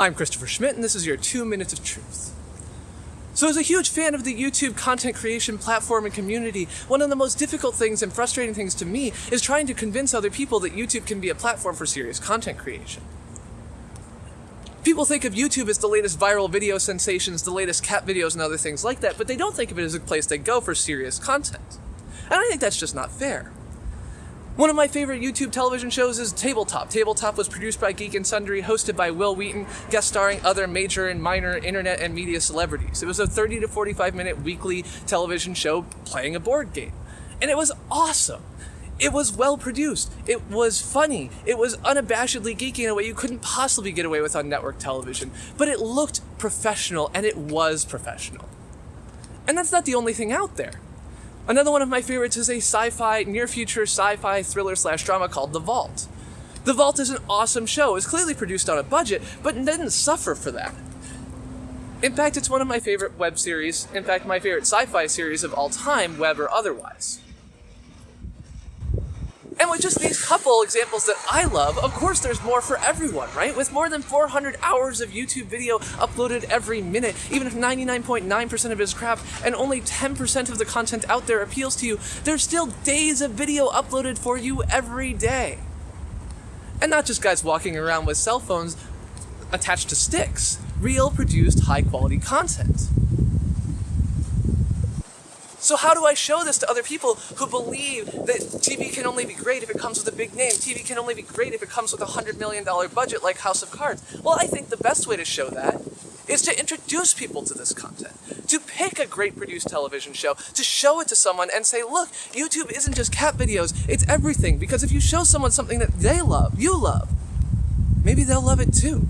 I'm Christopher Schmidt, and this is your two minutes of truth. So, as a huge fan of the YouTube content creation platform and community, one of the most difficult things and frustrating things to me is trying to convince other people that YouTube can be a platform for serious content creation. People think of YouTube as the latest viral video sensations, the latest cat videos, and other things like that, but they don't think of it as a place they go for serious content. And I think that's just not fair. One of my favorite YouTube television shows is Tabletop. Tabletop was produced by Geek and Sundry, hosted by Wil Wheaton, guest starring other major and minor internet and media celebrities. It was a 30 to 45 minute weekly television show playing a board game. And it was awesome. It was well produced. It was funny. It was unabashedly geeky in a way you couldn't possibly get away with on network television. But it looked professional, and it was professional. And that's not the only thing out there. Another one of my favorites is a sci-fi, near-future sci-fi thriller slash drama called The Vault. The Vault is an awesome show. It was clearly produced on a budget, but didn't suffer for that. In fact, it's one of my favorite web series, in fact, my favorite sci-fi series of all time, web or otherwise. With just these couple examples that I love, of course there's more for everyone, right? With more than 400 hours of YouTube video uploaded every minute, even if 99.9% of it is crap and only 10% of the content out there appeals to you, there's still days of video uploaded for you every day. And not just guys walking around with cell phones attached to sticks, real produced high quality content. So how do I show this to other people who believe that TV can only be great if it comes with a big name? TV can only be great if it comes with a $100 million budget like House of Cards. Well, I think the best way to show that is to introduce people to this content, to pick a great produced television show, to show it to someone and say, look, YouTube isn't just cat videos, it's everything. Because if you show someone something that they love, you love, maybe they'll love it too.